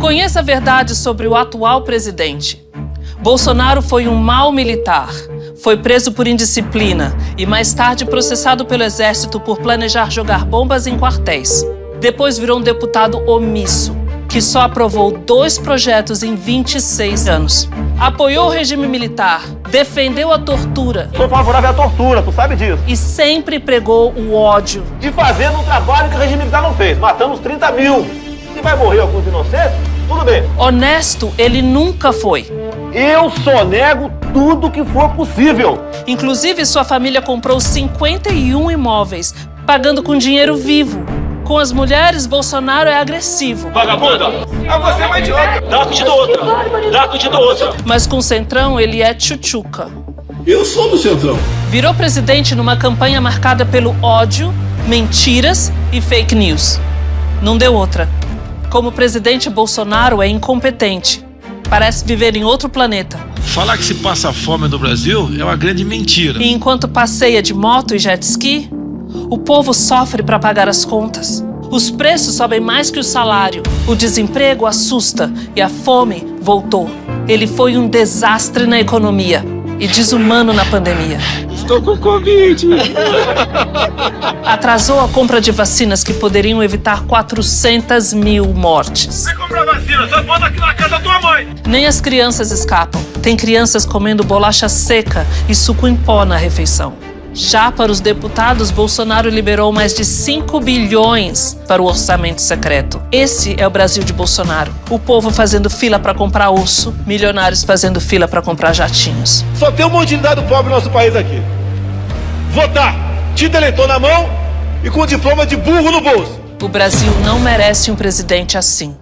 Conheça a verdade sobre o atual presidente. Bolsonaro foi um mau militar. Foi preso por indisciplina e mais tarde processado pelo exército por planejar jogar bombas em quartéis. Depois virou um deputado omisso, que só aprovou dois projetos em 26 anos. Apoiou o regime militar, defendeu a tortura. Sou favorável à tortura, tu sabe disso. E sempre pregou o ódio. De fazer um trabalho que o regime militar não fez. Matamos 30 mil. Se vai morrer alguns inocentes, Honesto, ele nunca foi. Eu só nego tudo que for possível. Inclusive, sua família comprou 51 imóveis, pagando com dinheiro vivo. Com as mulheres, Bolsonaro é agressivo. Vagabunda! Ah, você é uma idiota! Dá te dou outra! Dá te dou outra! Mas com o Centrão, ele é tchutchuca. Eu sou do Centrão. Virou presidente numa campanha marcada pelo ódio, mentiras e fake news. Não deu outra. Como presidente, Bolsonaro é incompetente. Parece viver em outro planeta. Falar que se passa fome no Brasil é uma grande mentira. E enquanto passeia de moto e jet ski, o povo sofre para pagar as contas. Os preços sobem mais que o salário. O desemprego assusta e a fome voltou. Ele foi um desastre na economia e desumano na pandemia. Estou com Covid. Atrasou a compra de vacinas que poderiam evitar 400 mil mortes. Vai comprar vacina, só bota aqui na casa da tua mãe. Nem as crianças escapam. Tem crianças comendo bolacha seca e suco em pó na refeição. Já para os deputados, Bolsonaro liberou mais de 5 bilhões para o orçamento secreto. Esse é o Brasil de Bolsonaro. O povo fazendo fila para comprar osso, milionários fazendo fila para comprar jatinhos. Só tem um monte de dado pobre no nosso país aqui. Votar, título eleitor na mão e com diploma de burro no bolso. O Brasil não merece um presidente assim.